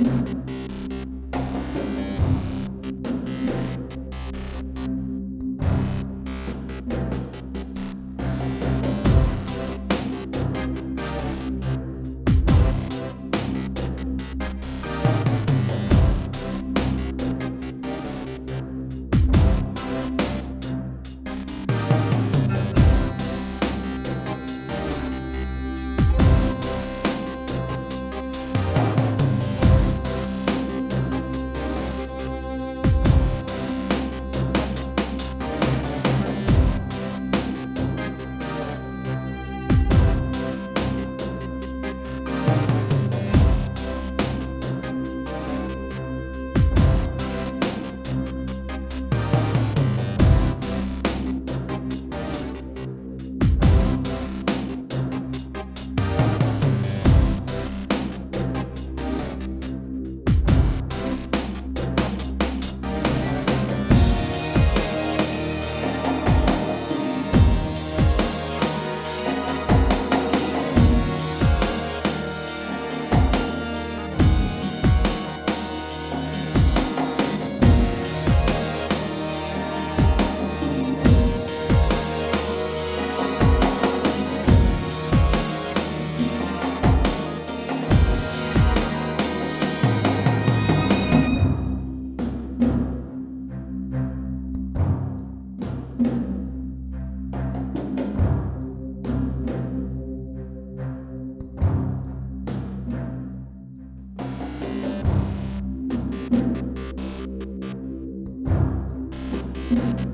you you.